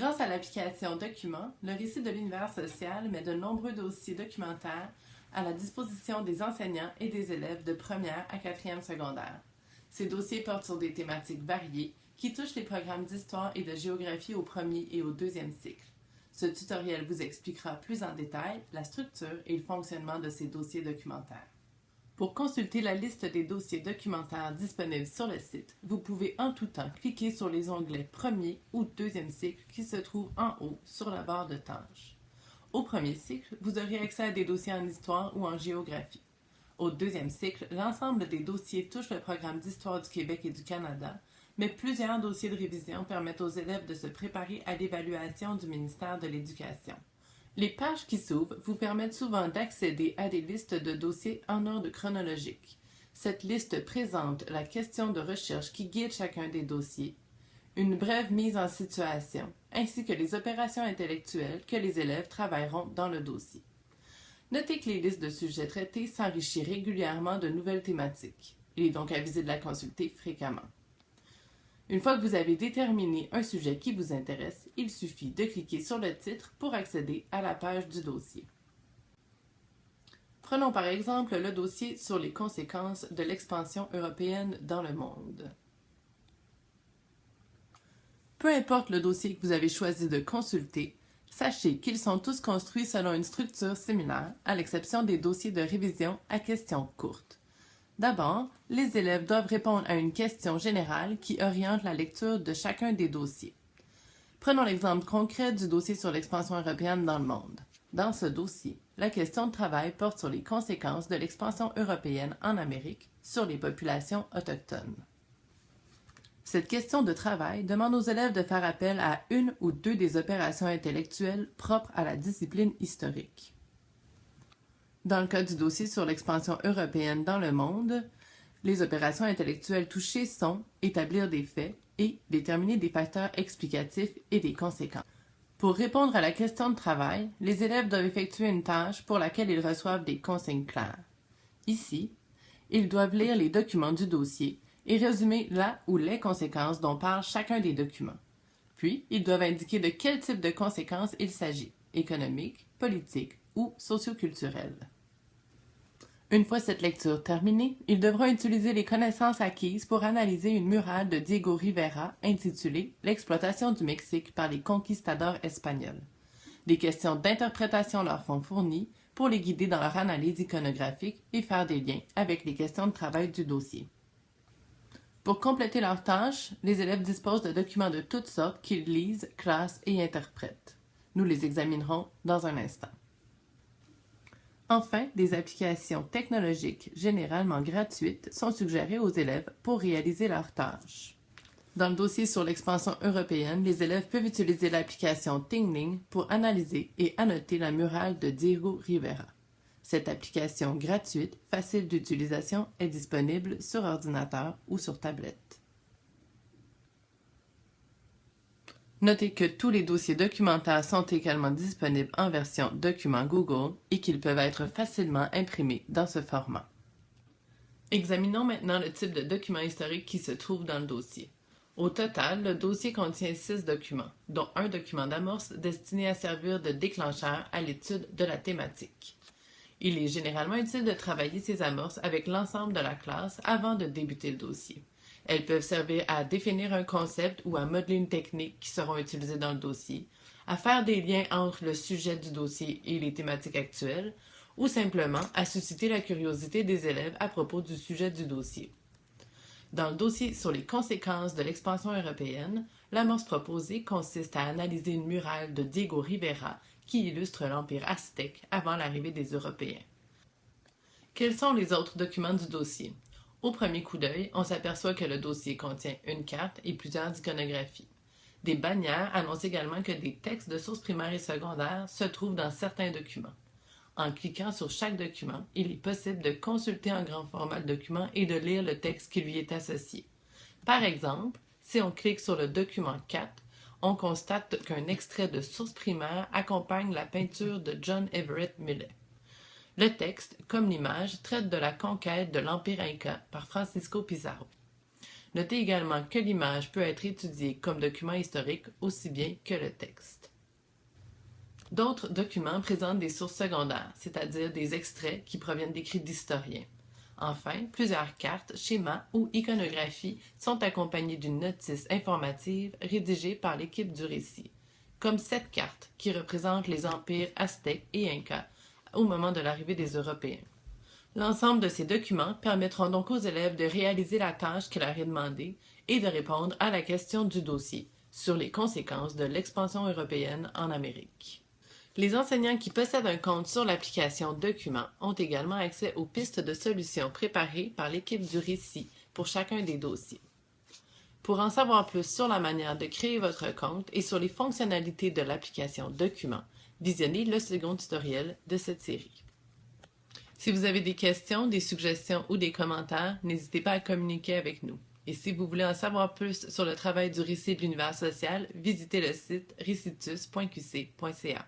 l'application Documents, le récit de l'univers social met de nombreux dossiers documentaires à la disposition des enseignants et des élèves de première à quatrième secondaire. Ces dossiers portent sur des thématiques variées qui touchent les programmes d'histoire et de géographie au premier et au deuxième cycle. Ce tutoriel vous expliquera plus en détail la structure et le fonctionnement de ces dossiers documentaires. Pour consulter la liste des dossiers documentaires disponibles sur le site, vous pouvez en tout temps cliquer sur les onglets premier ou deuxième cycle qui se trouvent en haut sur la barre de tâches. Au premier cycle, vous aurez accès à des dossiers en histoire ou en géographie. Au deuxième cycle, l'ensemble des dossiers touche le programme d'histoire du Québec et du Canada, mais plusieurs dossiers de révision permettent aux élèves de se préparer à l'évaluation du ministère de l'Éducation. Les pages qui s'ouvrent vous permettent souvent d'accéder à des listes de dossiers en ordre chronologique. Cette liste présente la question de recherche qui guide chacun des dossiers, une brève mise en situation, ainsi que les opérations intellectuelles que les élèves travailleront dans le dossier. Notez que les listes de sujets traités s'enrichissent régulièrement de nouvelles thématiques. Il est donc avisé de la consulter fréquemment. Une fois que vous avez déterminé un sujet qui vous intéresse, il suffit de cliquer sur le titre pour accéder à la page du dossier. Prenons par exemple le dossier sur les conséquences de l'expansion européenne dans le monde. Peu importe le dossier que vous avez choisi de consulter, sachez qu'ils sont tous construits selon une structure similaire, à l'exception des dossiers de révision à questions courtes. D'abord, les élèves doivent répondre à une question générale qui oriente la lecture de chacun des dossiers. Prenons l'exemple concret du dossier sur l'expansion européenne dans le monde. Dans ce dossier, la question de travail porte sur les conséquences de l'expansion européenne en Amérique sur les populations autochtones. Cette question de travail demande aux élèves de faire appel à une ou deux des opérations intellectuelles propres à la discipline historique. Dans le cas du dossier sur l'expansion européenne dans le monde, les opérations intellectuelles touchées sont établir des faits et déterminer des facteurs explicatifs et des conséquences. Pour répondre à la question de travail, les élèves doivent effectuer une tâche pour laquelle ils reçoivent des consignes claires. Ici, ils doivent lire les documents du dossier et résumer la ou les conséquences dont parle chacun des documents. Puis, ils doivent indiquer de quel type de conséquences il s'agit, économiques, politiques ou socioculturelles. Une fois cette lecture terminée, ils devront utiliser les connaissances acquises pour analyser une murale de Diego Rivera intitulée L'exploitation du Mexique par les conquistadors espagnols. Des questions d'interprétation leur sont fournies pour les guider dans leur analyse iconographique et faire des liens avec les questions de travail du dossier. Pour compléter leurs tâches, les élèves disposent de documents de toutes sortes qu'ils lisent, classent et interprètent. Nous les examinerons dans un instant. Enfin, des applications technologiques généralement gratuites sont suggérées aux élèves pour réaliser leurs tâches. Dans le dossier sur l'expansion européenne, les élèves peuvent utiliser l'application Tingling pour analyser et annoter la murale de Diego Rivera. Cette application gratuite, facile d'utilisation, est disponible sur ordinateur ou sur tablette. Notez que tous les dossiers documentaires sont également disponibles en version document Google et qu'ils peuvent être facilement imprimés dans ce format. Examinons maintenant le type de document historique qui se trouve dans le dossier. Au total, le dossier contient six documents, dont un document d'amorce destiné à servir de déclencheur à l'étude de la thématique. Il est généralement utile de travailler ces amorces avec l'ensemble de la classe avant de débuter le dossier. Elles peuvent servir à définir un concept ou à modeler une technique qui seront utilisées dans le dossier, à faire des liens entre le sujet du dossier et les thématiques actuelles, ou simplement à susciter la curiosité des élèves à propos du sujet du dossier. Dans le dossier sur les conséquences de l'expansion européenne, l'amorce proposée consiste à analyser une murale de Diego Rivera qui illustre l'Empire aztèque avant l'arrivée des Européens. Quels sont les autres documents du dossier? Au premier coup d'œil, on s'aperçoit que le dossier contient une carte et plusieurs iconographies. Des bannières annoncent également que des textes de sources primaires et secondaires se trouvent dans certains documents. En cliquant sur chaque document, il est possible de consulter un grand format le document et de lire le texte qui lui est associé. Par exemple, si on clique sur le document 4, on constate qu'un extrait de source primaire accompagne la peinture de John Everett Millet. Le texte, comme l'image, traite de la conquête de l'Empire Inca par Francisco Pizarro. Notez également que l'image peut être étudiée comme document historique aussi bien que le texte. D'autres documents présentent des sources secondaires, c'est-à-dire des extraits qui proviennent d'écrits d'historiens. Enfin, plusieurs cartes, schémas ou iconographies sont accompagnées d'une notice informative rédigée par l'équipe du récit, comme cette carte qui représente les empires aztèques et incas au moment de l'arrivée des Européens. L'ensemble de ces documents permettront donc aux élèves de réaliser la tâche qui leur est demandée et de répondre à la question du dossier sur les conséquences de l'expansion européenne en Amérique. Les enseignants qui possèdent un compte sur l'application Documents ont également accès aux pistes de solutions préparées par l'équipe du récit pour chacun des dossiers. Pour en savoir plus sur la manière de créer votre compte et sur les fonctionnalités de l'application Documents, visionnez le second tutoriel de cette série. Si vous avez des questions, des suggestions ou des commentaires, n'hésitez pas à communiquer avec nous. Et si vous voulez en savoir plus sur le travail du récit de l'univers social, visitez le site recitus.qc.ca.